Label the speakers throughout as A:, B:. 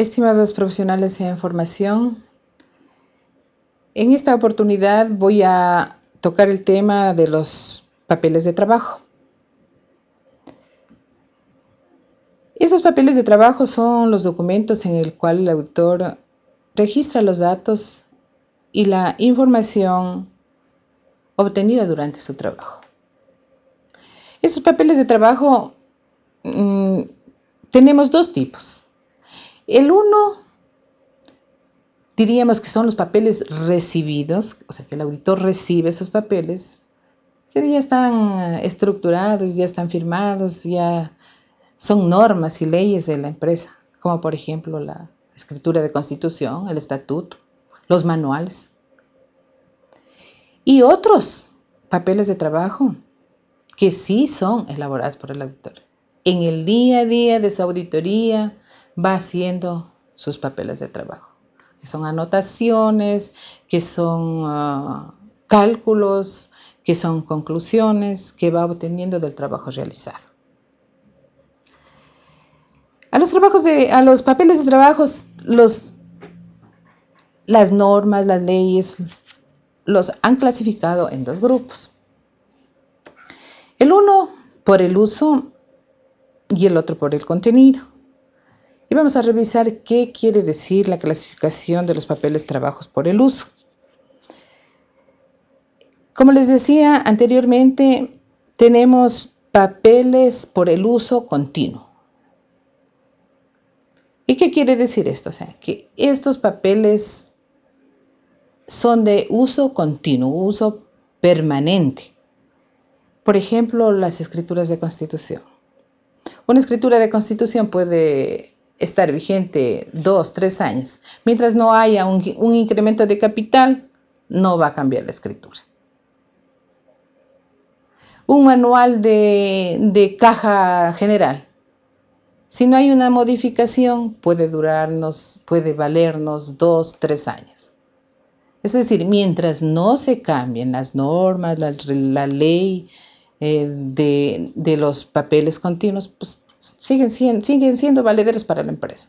A: Estimados profesionales en formación, en esta oportunidad voy a tocar el tema de los papeles de trabajo. Esos papeles de trabajo son los documentos en el cual el autor registra los datos y la información obtenida durante su trabajo. Esos papeles de trabajo mmm, tenemos dos tipos. El uno, diríamos que son los papeles recibidos, o sea que el auditor recibe esos papeles, ya están estructurados, ya están firmados, ya son normas y leyes de la empresa, como por ejemplo la escritura de constitución, el estatuto, los manuales. Y otros papeles de trabajo que sí son elaborados por el auditor. En el día a día de su auditoría va haciendo sus papeles de trabajo, que son anotaciones, que son uh, cálculos, que son conclusiones que va obteniendo del trabajo realizado. A los trabajos a los papeles de trabajo, las normas, las leyes, los han clasificado en dos grupos. El uno por el uso y el otro por el contenido. Y vamos a revisar qué quiere decir la clasificación de los papeles trabajos por el uso. Como les decía anteriormente, tenemos papeles por el uso continuo. ¿Y qué quiere decir esto? O sea, que estos papeles son de uso continuo, uso permanente. Por ejemplo, las escrituras de constitución. Una escritura de constitución puede estar vigente dos, tres años. Mientras no haya un, incremento de capital, no va a cambiar la escritura. Un manual de caja general si no hay una modificación, puede durarnos, puede valernos dos, tres años. Es decir, mientras no se cambien las normas, la, ley eh, de, los papeles continuos, pues siguen, siguen siendo valederos para la empresa.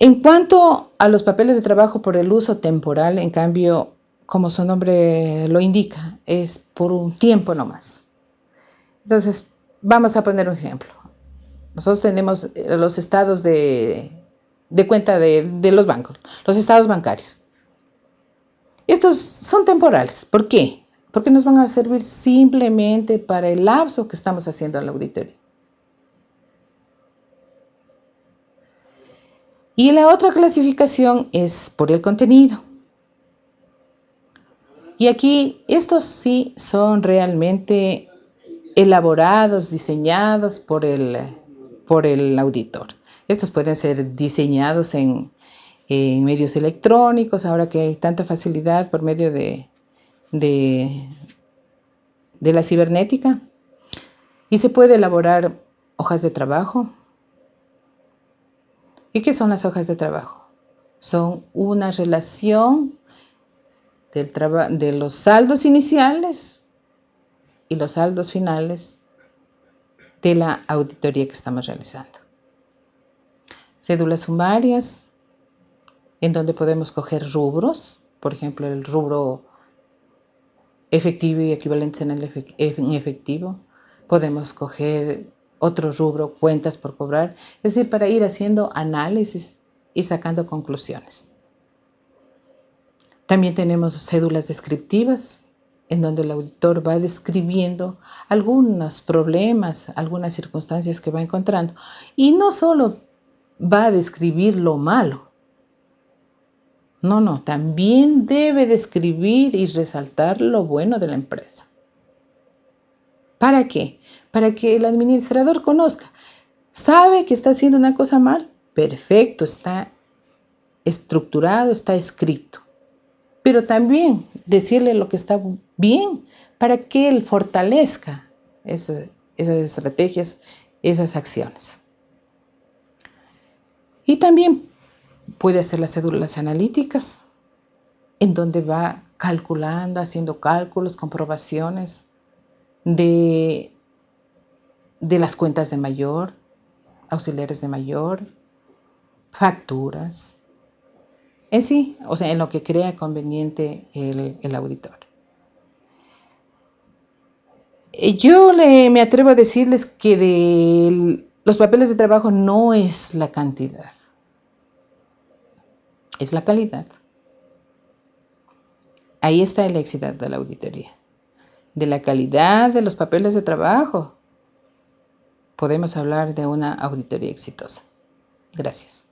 A: En cuanto a los papeles de trabajo por el uso temporal, en cambio, como su nombre lo indica, es por un tiempo nomás. Entonces, Vamos a poner un ejemplo. Nosotros tenemos eh, los estados de, cuenta de, los bancos, los estados bancarios. Estos son temporales. ¿Por qué? Porque nos van a servir simplemente para el lapso que estamos haciendo en la auditoría. Y la otra clasificación es por el contenido. Y aquí estos sí son realmente elaborados, diseñados por el, por el auditor. Estos pueden ser diseñados en, medios electrónicos, ahora que hay tanta facilidad por medio de, de, de la cibernética. Y se puede elaborar hojas de trabajo. ¿Y qué son las hojas de trabajo? Son una relación del de los saldos iniciales y los saldos finales de la auditoría que estamos realizando. Cédulas sumarias, en donde podemos coger rubros, por ejemplo, el rubro efectivo y equivalentes en, en efectivo. Podemos coger otro rubro, cuentas por cobrar, es decir, para ir haciendo análisis y sacando conclusiones. También tenemos cédulas descriptivas, en donde el auditor va describiendo algunos problemas, algunas circunstancias que va encontrando. Y no solo va a describir lo malo, no, no, también debe describir y resaltar lo bueno de la empresa. ¿Para qué? Para que el administrador conozca. ¿Sabe que está haciendo una cosa mal? Perfecto, está estructurado, está escrito pero también decirle lo que está bien para que él fortalezca esas estrategias, esas acciones. Y también puede hacer las cédulas analíticas, en donde va calculando, haciendo cálculos, comprobaciones de, de las cuentas de mayor, auxiliares de mayor, facturas, en sí, o sea, en lo que crea conveniente el, auditor. Eh, yo le, me atrevo a decirles que de los papeles de trabajo no es la cantidad, es la calidad. Ahí está el éxito de la auditoría. De la calidad de los papeles de trabajo podemos hablar de una auditoría exitosa. Gracias.